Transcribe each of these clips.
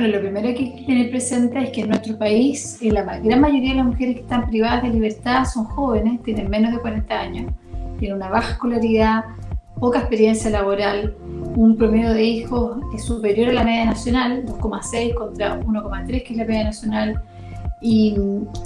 Bueno, lo primero que hay que tener presente es que en nuestro país la gran mayoría de las mujeres que están privadas de libertad son jóvenes, tienen menos de 40 años, tienen una baja escolaridad, poca experiencia laboral, un promedio de hijos es superior a la media nacional, 2,6 contra 1,3 que es la media nacional, y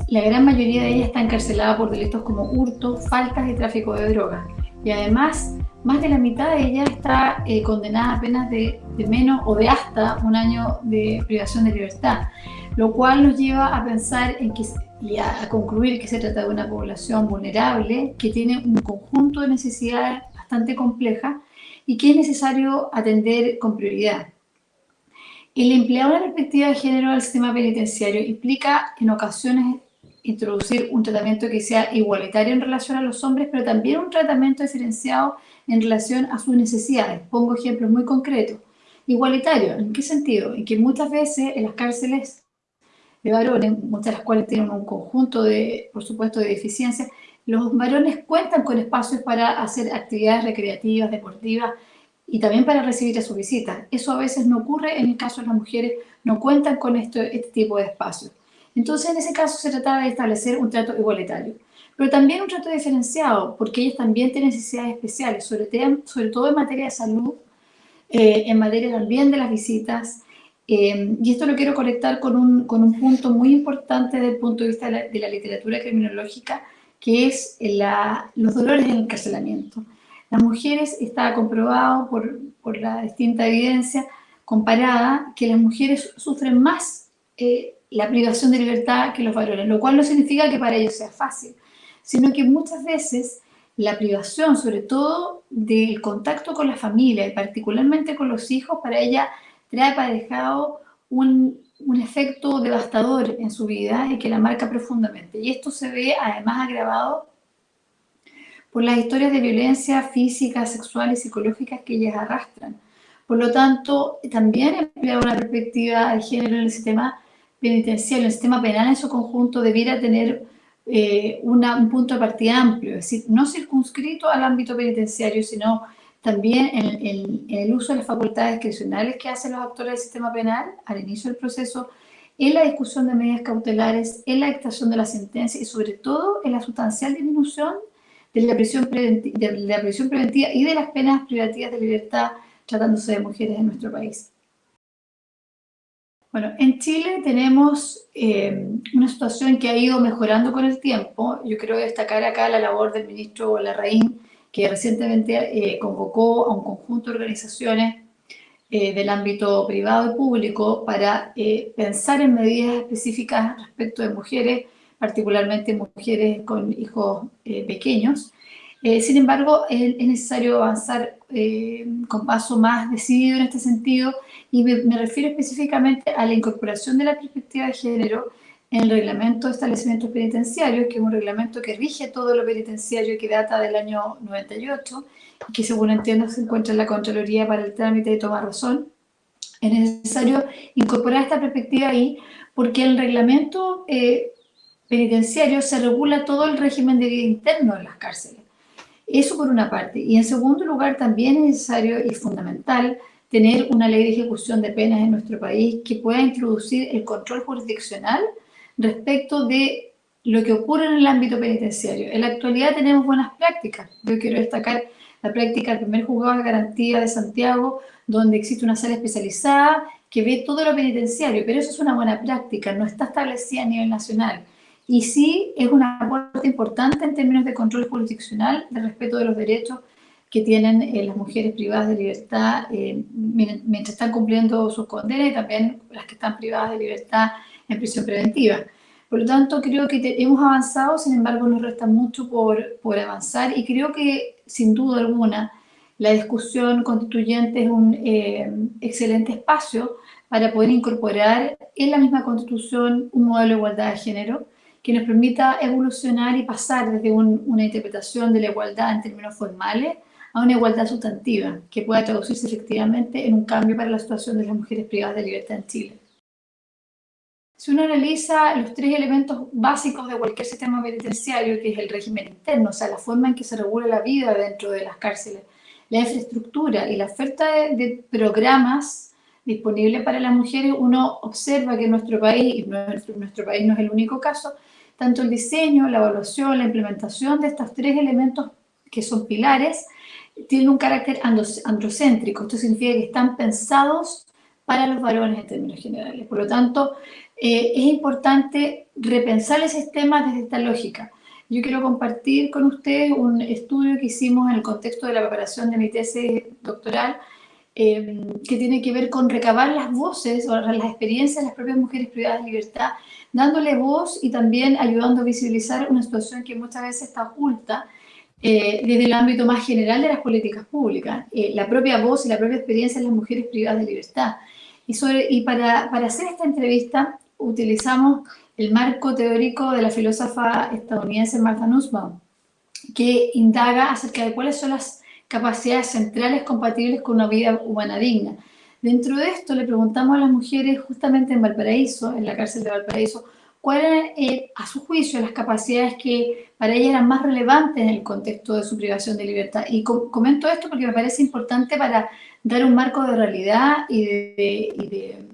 la gran mayoría de ellas está encarcelada por delitos como hurto, faltas y tráfico de drogas. Y además, más de la mitad de ellas está eh, condenada a penas de, de, menos o de hasta un año de privación de libertad, lo cual nos lleva a pensar en que, y a, concluir que se trata de una población vulnerable que tiene un conjunto de necesidades bastante complejas y que es necesario atender con prioridad. El emplear una perspectiva de género al sistema penitenciario implica en ocasiones introducir un tratamiento que sea igualitario en relación a los hombres, pero también un tratamiento diferenciado en relación a sus necesidades. Pongo ejemplos muy concretos. Igualitario, ¿en qué sentido? En que muchas veces en las cárceles de varones, muchas de las cuales tienen un conjunto de, por supuesto, de deficiencias, los varones cuentan con espacios para hacer actividades recreativas, deportivas y también para recibir a sus visitas. Eso a veces no ocurre en el caso de las mujeres, no cuentan con este tipo de espacios. Entonces, en ese caso se trataba de establecer un trato igualitario, pero también un trato diferenciado, porque ellas también tienen necesidades especiales, sobre, todo en materia de salud, eh, en materia también de las visitas, eh, y esto lo quiero conectar con un, con un, punto muy importante desde el punto de vista de la, de la literatura criminológica, que es la, los dolores en el encarcelamiento. Las mujeres, está comprobado por, por la distinta evidencia comparada, que las mujeres sufren más eh, la privación de libertad que los varones, lo cual no significa que para ellos sea fácil, sino que muchas veces la privación, sobre todo del contacto con la familia y particularmente con los hijos, para ella trae aparejado un, un efecto devastador en su vida y que la marca profundamente. Y esto se ve además agravado por las historias de violencia física, sexual y psicológica que ellas arrastran. Por lo tanto, también emplea una perspectiva de género en el sistema penitenciario, el sistema penal en su conjunto debiera tener eh, un punto de partida amplio, es decir, no circunscrito al ámbito penitenciario, sino también en, el uso de las facultades discrecionales que hacen los actores del sistema penal al inicio del proceso, en la discusión de medidas cautelares, en la dictación de la sentencia y sobre todo en la sustancial disminución de la prisión, de la prisión preventiva y de las penas privativas de libertad tratándose de mujeres en nuestro país. Bueno, en Chile tenemos eh, una situación que ha ido mejorando con el tiempo. Yo quiero destacar acá la labor del ministro Larraín, que recientemente eh, convocó a un conjunto de organizaciones eh, del ámbito privado y público para pensar en medidas específicas respecto de mujeres, particularmente mujeres con hijos pequeños. Sin embargo, es, necesario avanzar con paso más decidido en este sentido y me, refiero específicamente a la incorporación de la perspectiva de género en el reglamento de establecimientos penitenciarios, que es un reglamento que rige todo lo penitenciario que data del año 98 y que según entiendo se encuentra en la Contraloría para el trámite de toma razón. Es necesario incorporar esta perspectiva ahí porque el reglamento eh, penitenciario se regula todo el régimen de vida interno en las cárceles. Eso por una parte. Y en segundo lugar también es necesario y fundamental tener una ley de ejecución de penas en nuestro país que pueda introducir el control jurisdiccional respecto de lo que ocurre en el ámbito penitenciario. En la actualidad tenemos buenas prácticas. Yo quiero destacar la práctica del primer juzgado de garantía de Santiago, donde existe una sala especializada que ve todo lo penitenciario, pero eso es una buena práctica, no está establecida a nivel nacional. Y sí es una aporte importante en términos de control jurisdiccional, de respeto de los derechos que tienen eh, las mujeres privadas de libertad eh, mientras están cumpliendo sus condenas y también las que están privadas de libertad en prisión preventiva. Por lo tanto, creo que hemos avanzado, sin embargo, nos resta mucho por, por avanzar y creo que, sin duda alguna, la discusión constituyente es un eh, excelente espacio para poder incorporar en la misma Constitución un modelo de igualdad de género que nos permita evolucionar y pasar desde una interpretación de la igualdad en términos formales a una igualdad sustantiva que pueda traducirse efectivamente en un cambio para la situación de las mujeres privadas de libertad en Chile. Si uno analiza los tres elementos básicos de cualquier sistema penitenciario, que es el régimen interno, o sea, la forma en que se regula la vida dentro de las cárceles, la infraestructura y la oferta de, programas disponible para las mujeres, uno observa que en nuestro país, y nuestro, nuestro país no es el único caso, tanto el diseño, la evaluación, la implementación de estos tres elementos que son pilares, tienen un carácter androcéntrico. Esto significa que están pensados para los varones en términos generales. Por lo tanto, eh, es importante repensar el sistema desde esta lógica. Yo quiero compartir con ustedes un estudio que hicimos en el contexto de la preparación de mi tesis doctoral, eh, que tiene que ver con recabar las voces o las experiencias de las propias mujeres privadas de libertad, dándole voz y también ayudando a visibilizar una situación que muchas veces está oculta eh, desde el ámbito más general de las políticas públicas, la propia voz y la propia experiencia de las mujeres privadas de libertad. Y, y para, para hacer esta entrevista utilizamos el marco teórico de la filósofa estadounidense Martha Nussbaum, que indaga acerca de cuáles son las capacidades centrales compatibles con una vida humana digna. Dentro de esto le preguntamos a las mujeres justamente en Valparaíso, en la cárcel de Valparaíso, cuáles eran, eh, a su juicio, las capacidades que para ellas eran más relevantes en el contexto de su privación de libertad. Y comento esto porque me parece importante para dar un marco de realidad y de,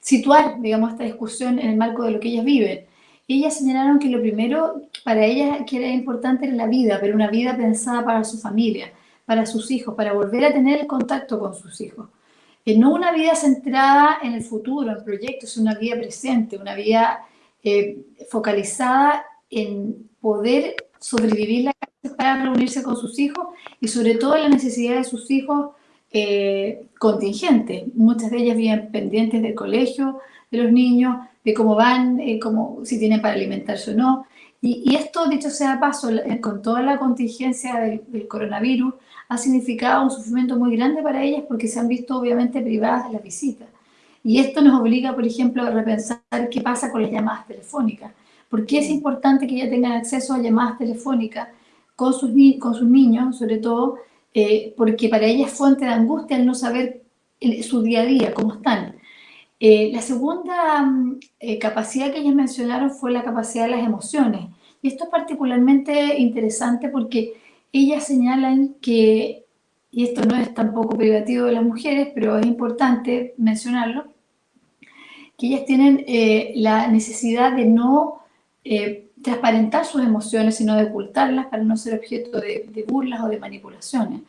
situar, digamos, esta discusión en el marco de lo que ellas viven. Ellas señalaron que lo primero para ellas que era importante era la vida, pero una vida pensada para su familia, para sus hijos, para volver a tener el contacto con sus hijos. Que no una vida centrada en el futuro, en proyectos, una vida presente, una vida eh, focalizada en poder sobrevivir la para reunirse con sus hijos y sobre todo la necesidad de sus hijos eh, contingentes. Muchas de ellas viven pendientes del colegio de los niños, de cómo van, eh, si tienen para alimentarse o no. Y, esto, dicho sea paso, con toda la contingencia del, del, coronavirus, ha significado un sufrimiento muy grande para ellas porque se han visto obviamente privadas de las visitas. Y esto nos obliga, por ejemplo, a repensar qué pasa con las llamadas telefónicas. ¿Por qué es importante que ellas tengan acceso a llamadas telefónicas con sus, con sus niños, sobre todo? Eh, porque para ellas es fuente de angustia el no saber su día a día, cómo están. Eh, la segunda mm, eh, capacidad que ellas mencionaron fue la capacidad de las emociones. Y esto es particularmente interesante porque ellas señalan que y esto no es tampoco privativo de las mujeres, pero es importante mencionarlo, que ellas tienen eh, la necesidad de no eh, transparentar sus emociones, sino de ocultarlas para no ser objeto de, burlas o de manipulaciones.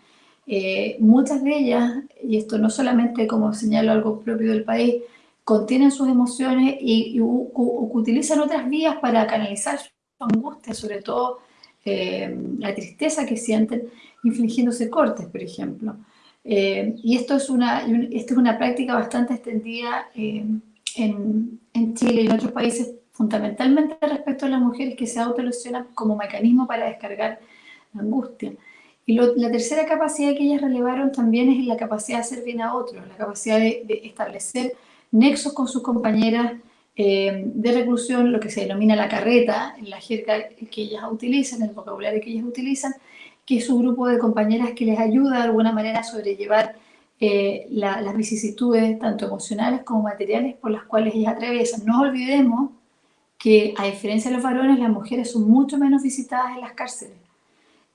Eh, muchas de ellas, y esto no solamente como señalo algo propio del país, contienen sus emociones y, utilizan otras vías para canalizar su angustia, sobre todo la tristeza que sienten, infligiéndose cortes, por ejemplo. Eh, y esto es, una, esto es una práctica bastante extendida eh, en, en, Chile y en otros países, fundamentalmente respecto a las mujeres que se autolesionan como mecanismo para descargar la angustia. Y la tercera capacidad que ellas relevaron también es la capacidad de hacer bien a otros, la capacidad de, establecer nexos con sus compañeras eh, de reclusión, lo que se denomina la carreta, en la jerga que ellas utilizan, el vocabulario que ellas utilizan, que es un grupo de compañeras que les ayuda de alguna manera a sobrellevar eh, las vicisitudes, tanto emocionales como materiales, por las cuales ellas atraviesan. No olvidemos que, a diferencia de los varones, las mujeres son mucho menos visitadas en las cárceles.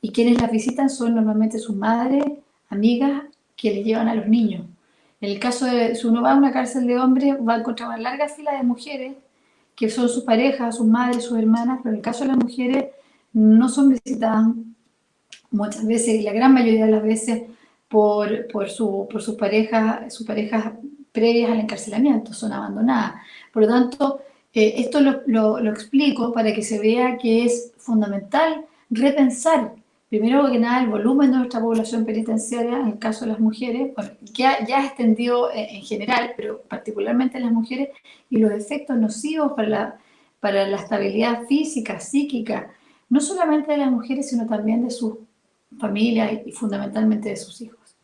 Y quienes las visitan son normalmente sus madres, amigas, que les llevan a los niños. En el caso de, si uno va a una cárcel de hombres, va a encontrar una larga fila de mujeres que son sus parejas, sus madres, sus hermanas, pero en el caso de las mujeres no son visitadas muchas veces, y la gran mayoría de las veces, por, por, su, por sus parejas, sus parejas previas al encarcelamiento, son abandonadas. Por lo tanto, eh, esto lo, lo, explico para que se vea que es fundamental repensar, primero que nada, el volumen de nuestra población penitenciaria, en el caso de las mujeres, bueno, ya, ya extendido en, general, pero particularmente en las mujeres, y los efectos nocivos para la, para la estabilidad física, psíquica, no solamente de las mujeres, sino también de sus familia y fundamentalmente de sus hijos.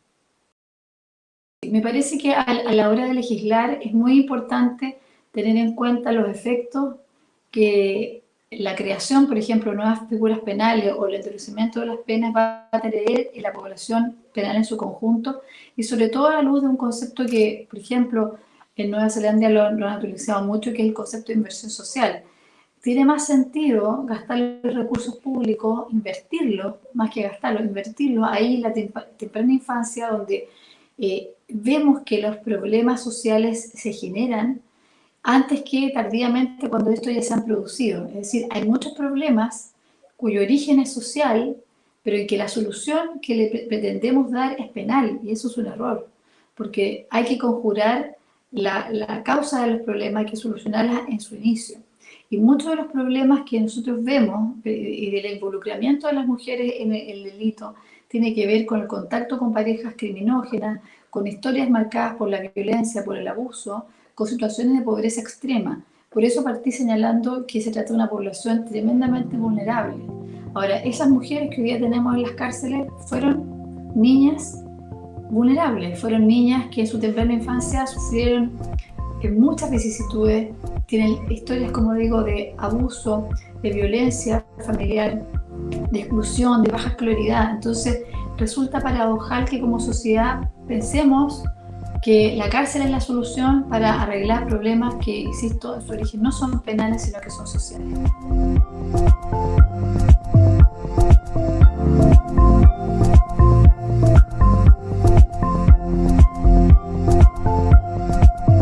Me parece que a la hora de legislar es muy importante tener en cuenta los efectos que la creación, por ejemplo, de nuevas figuras penales o el introducimiento de las penas va a tener en la población penal en su conjunto y sobre todo a la luz de un concepto que, por ejemplo, en Nueva Zelanda lo, lo han utilizado mucho, que es el concepto de inversión social. Tiene más sentido gastar los recursos públicos, invertirlo, más que gastarlo, invertirlo ahí en la temprana infancia, donde eh, vemos que los problemas sociales se generan antes que tardíamente cuando esto ya se han producido. Es decir, hay muchos problemas cuyo origen es social, pero en que la solución que le pretendemos dar es penal, y eso es un error, porque hay que conjurar la, la causa de los problemas, hay que solucionarla en su inicio. Y muchos de los problemas que nosotros vemos eh, y del involucramiento de las mujeres en el, delito tiene que ver con el contacto con parejas criminógenas, con historias marcadas por la violencia, por el abuso, con situaciones de pobreza extrema. Por eso partí señalando que se trata de una población tremendamente vulnerable. Ahora, esas mujeres que hoy día tenemos en las cárceles fueron niñas vulnerables, fueron niñas que en su temprana infancia sufrieron muchas vicisitudes, tienen historias, como digo, de abuso, de violencia familiar, de exclusión, de baja escolaridad. Entonces, resulta paradojal que como sociedad pensemos que la cárcel es la solución para arreglar problemas que, insisto, en su origen no son penales, sino que son sociales.